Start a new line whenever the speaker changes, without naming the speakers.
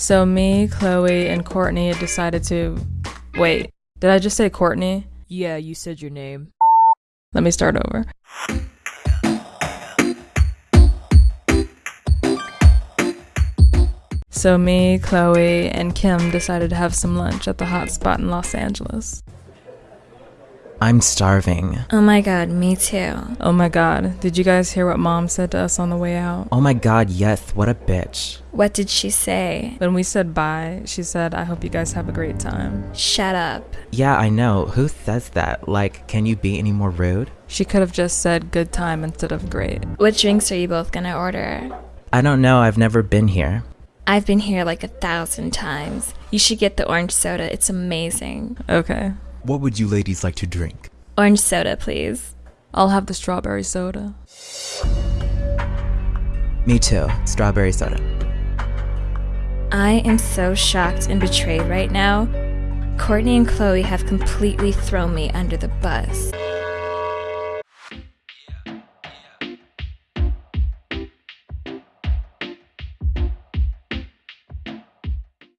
So me, Chloe, and Courtney had decided to. Wait, did I just say Courtney?
Yeah, you said your name.
Let me start over. So me, Chloe, and Kim decided to have some lunch at the hot spot in Los Angeles.
I'm starving.
Oh my god, me too.
Oh my god, did you guys hear what mom said to us on the way out?
Oh my god, yes, what a bitch.
What did she say?
When we said bye, she said, I hope you guys have a great time.
Shut up.
Yeah, I know. Who says that? Like, can you be any more rude?
She could have just said good time instead of great.
What drinks are you both gonna order?
I don't know, I've never been here.
I've been here like a thousand times. You should get the orange soda, it's amazing.
Okay.
What would you ladies like to drink?
Orange soda, please.
I'll have the strawberry soda.
Me too. Strawberry soda.
I am so shocked and betrayed right now. Courtney and Chloe have completely thrown me under the bus.